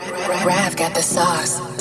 Rav got the sauce.